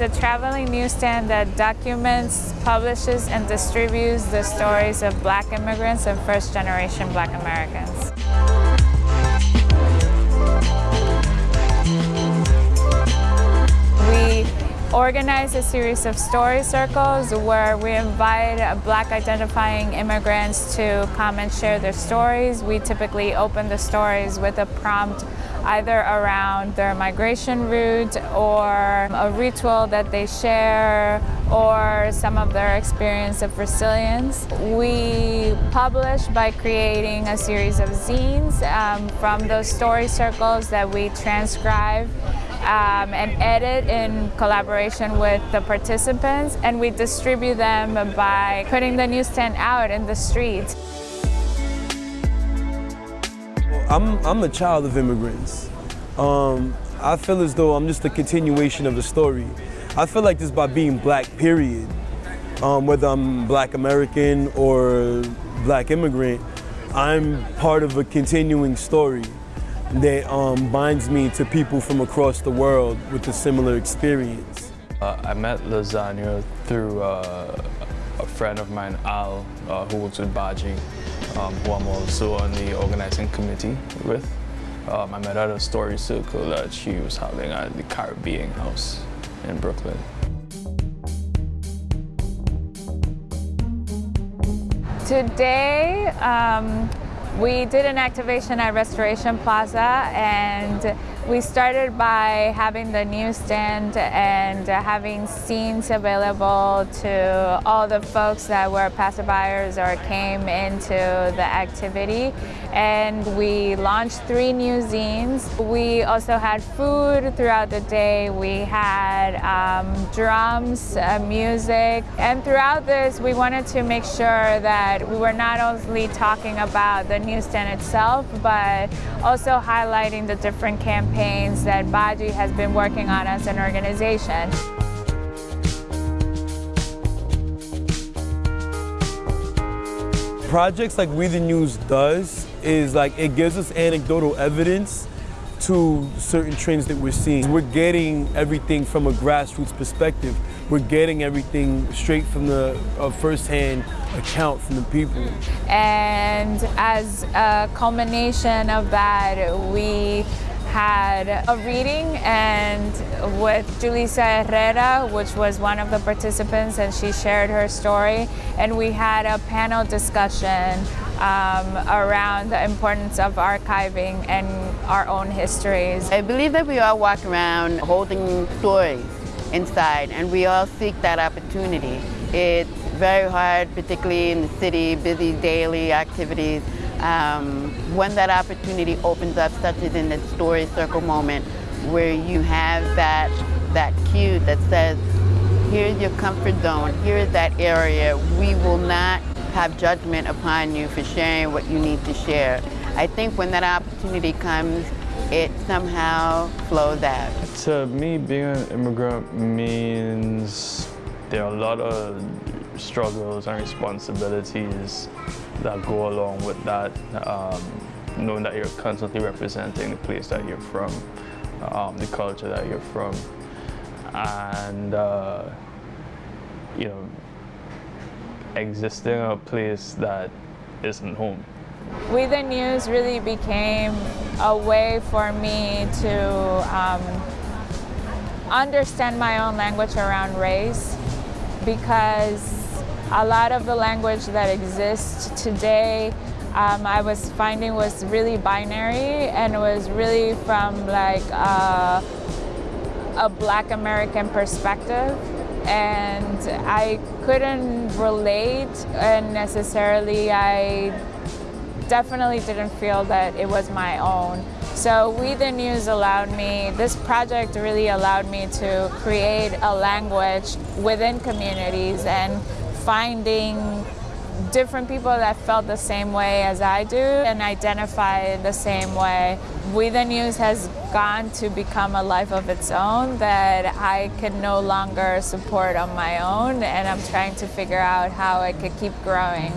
is a traveling newsstand that documents, publishes, and distributes the stories of black immigrants and first-generation black Americans. We organize a series of story circles where we invite black identifying immigrants to come and share their stories. We typically open the stories with a prompt either around their migration route or a ritual that they share or some of their experience of resilience. We publish by creating a series of zines um, from those story circles that we transcribe um, and edit in collaboration with the participants and we distribute them by putting the newsstand out in the streets. I'm, I'm a child of immigrants. Um, I feel as though I'm just a continuation of the story. I feel like just by being black, period, um, whether I'm black American or black immigrant, I'm part of a continuing story that um, binds me to people from across the world with a similar experience. Uh, I met Lasagna through uh, a friend of mine, Al, uh, who works with BAJI, um, who I'm also on the organizing committee with. Um, I met at a story circle that she was having at the Caribbean House in Brooklyn. Today, um, we did an activation at Restoration Plaza and we started by having the newsstand and having zines available to all the folks that were passerbyers or came into the activity. And we launched three new zines. We also had food throughout the day. We had um, drums, uh, music. And throughout this, we wanted to make sure that we were not only talking about the newsstand itself, but also highlighting the different campaigns that BAJI has been working on as an organization. Projects like We the News does is like it gives us anecdotal evidence to certain trends that we're seeing. We're getting everything from a grassroots perspective. We're getting everything straight from the uh, firsthand account from the people. And as a culmination of that, we had a reading and with Julissa Herrera, which was one of the participants, and she shared her story. And we had a panel discussion um, around the importance of archiving and our own histories. I believe that we all walk around holding stories inside and we all seek that opportunity. It's very hard, particularly in the city, busy daily activities. Um, when that opportunity opens up, such as in the story circle moment, where you have that, that cue that says, here's your comfort zone, here's that area, we will not have judgment upon you for sharing what you need to share. I think when that opportunity comes, it somehow flows out. To me, being an immigrant means there are a lot of struggles and responsibilities that go along with that, um, knowing that you're constantly representing the place that you're from, um, the culture that you're from, and uh, you know, existing a place that isn't home. We the News really became a way for me to um, understand my own language around race because a lot of the language that exists today um, I was finding was really binary and it was really from like a, a black American perspective and I couldn't relate and necessarily I definitely didn't feel that it was my own. So We the News allowed me, this project really allowed me to create a language within communities and finding different people that felt the same way as I do and identify the same way. We the News has gone to become a life of its own that I can no longer support on my own and I'm trying to figure out how I could keep growing.